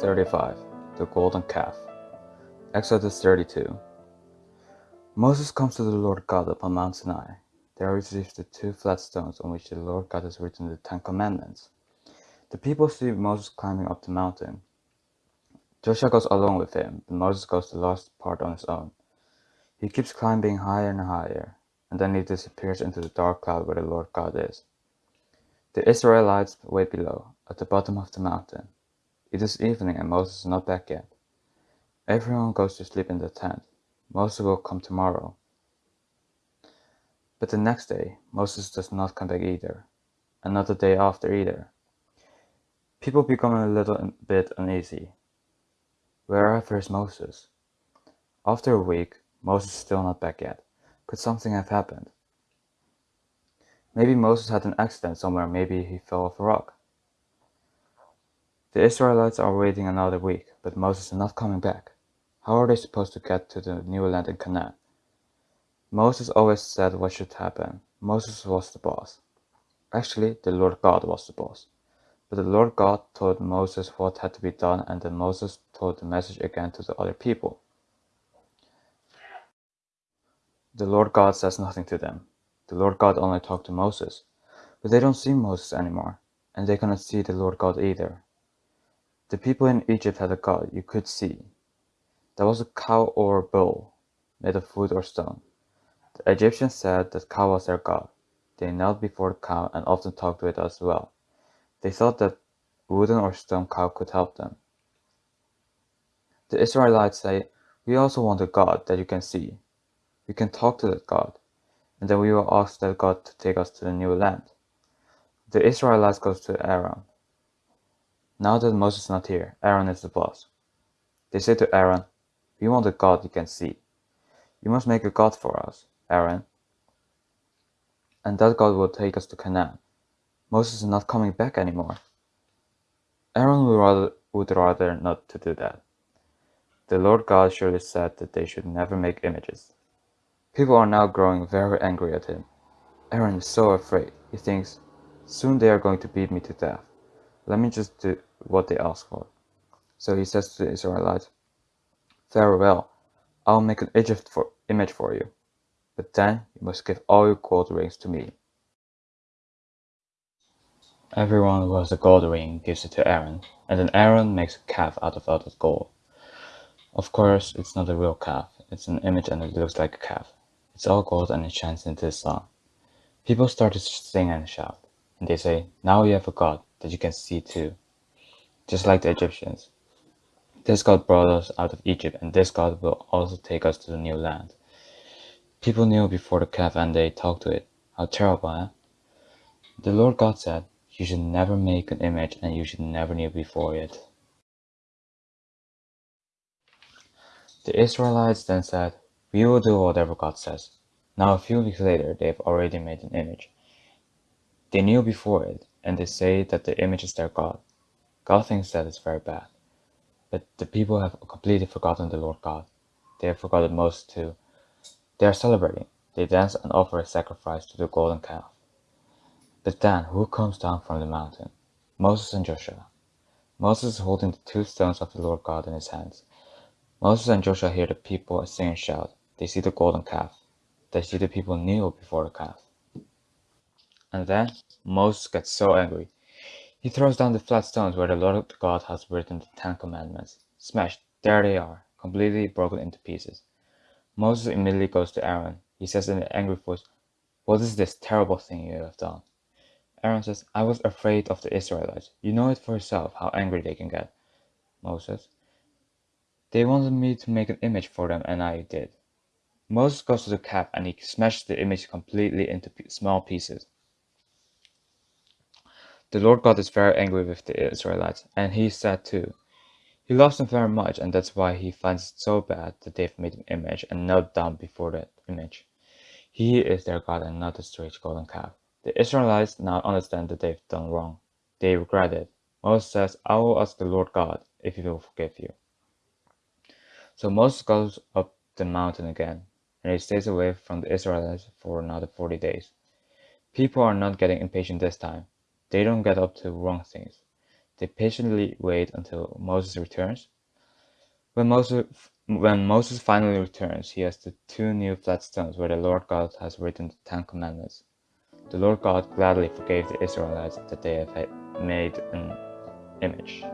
35 The Golden Calf Exodus 32 Moses comes to the Lord God upon Mount Sinai. There he receives the two flat stones on which the Lord God has written the Ten Commandments. The people see Moses climbing up the mountain. Joshua goes along with him, but Moses goes the last part on his own. He keeps climbing higher and higher, and then he disappears into the dark cloud where the Lord God is. The Israelites wait below, at the bottom of the mountain. It is evening and Moses is not back yet. Everyone goes to sleep in the tent. Moses will come tomorrow. But the next day, Moses does not come back either. Another day after either. People become a little bit uneasy. Wherever is Moses? After a week, Moses is still not back yet. Could something have happened? Maybe Moses had an accident somewhere, maybe he fell off a rock. The Israelites are waiting another week, but Moses is not coming back. How are they supposed to get to the new land in Canaan? Moses always said what should happen. Moses was the boss. Actually, the Lord God was the boss. But the Lord God told Moses what had to be done, and then Moses told the message again to the other people. The Lord God says nothing to them. The Lord God only talked to Moses. But they don't see Moses anymore, and they cannot see the Lord God either. The people in Egypt had a god you could see. That was a cow or a bull, made of wood or stone. The Egyptians said that cow was their god. They knelt before the cow and often talked to it as well. They thought that wooden or stone cow could help them. The Israelites say, We also want a God that you can see. We can talk to that God, and then we will ask that God to take us to the new land. The Israelites go to Aaron. Now that Moses is not here, Aaron is the boss. They say to Aaron, We want a God you can see. You must make a God for us, Aaron. And that God will take us to Canaan. Moses is not coming back anymore. Aaron would rather, would rather not to do that. The Lord God surely said that they should never make images. People are now growing very angry at him. Aaron is so afraid. He thinks, Soon they are going to beat me to death. Let me just do what they ask for. So he says to the Israelites, Very well, I'll make an Egypt for, image for you. But then you must give all your gold rings to me. Everyone who has a gold ring gives it to Aaron, and then Aaron makes a calf out of all that gold. Of course, it's not a real calf, it's an image and it looks like a calf. It's all gold and it shines into the sun. People start to sing and shout, and they say, Now you have a God that you can see too just like the Egyptians. This God brought us out of Egypt, and this God will also take us to the new land. People knew before the calf and they talked to it. How terrible, eh? The Lord God said, You should never make an image and you should never kneel before it. The Israelites then said, We will do whatever God says. Now, a few weeks later, they have already made an image. They kneel before it, and they say that the image is their God. God thinks that is very bad. But the people have completely forgotten the Lord God. They have forgotten most too. They are celebrating. They dance and offer a sacrifice to the golden calf. But then, who comes down from the mountain? Moses and Joshua. Moses is holding the two stones of the Lord God in his hands. Moses and Joshua hear the people sing and shout. They see the golden calf. They see the people kneel before the calf. And then Moses gets so angry he throws down the flat stones where the Lord God has written the Ten Commandments. Smashed, there they are, completely broken into pieces. Moses immediately goes to Aaron. He says in an angry voice, What is this terrible thing you have done? Aaron says, I was afraid of the Israelites. You know it for yourself how angry they can get. Moses, they wanted me to make an image for them, and I did. Moses goes to the calf and he smashes the image completely into small pieces. The Lord God is very angry with the Israelites, and he sad too. He loves them very much, and that's why he finds it so bad that they've made an image and knelt down before that image. He is their God and not the strange golden calf. The Israelites now understand that they've done wrong. They regret it. Moses says, I will ask the Lord God if he will forgive you. So Moses goes up the mountain again, and he stays away from the Israelites for another 40 days. People are not getting impatient this time. They don't get up to wrong things. They patiently wait until Moses returns. When Moses, when Moses finally returns, he has the two new flat stones where the Lord God has written the Ten Commandments. The Lord God gladly forgave the Israelites that they had made an image.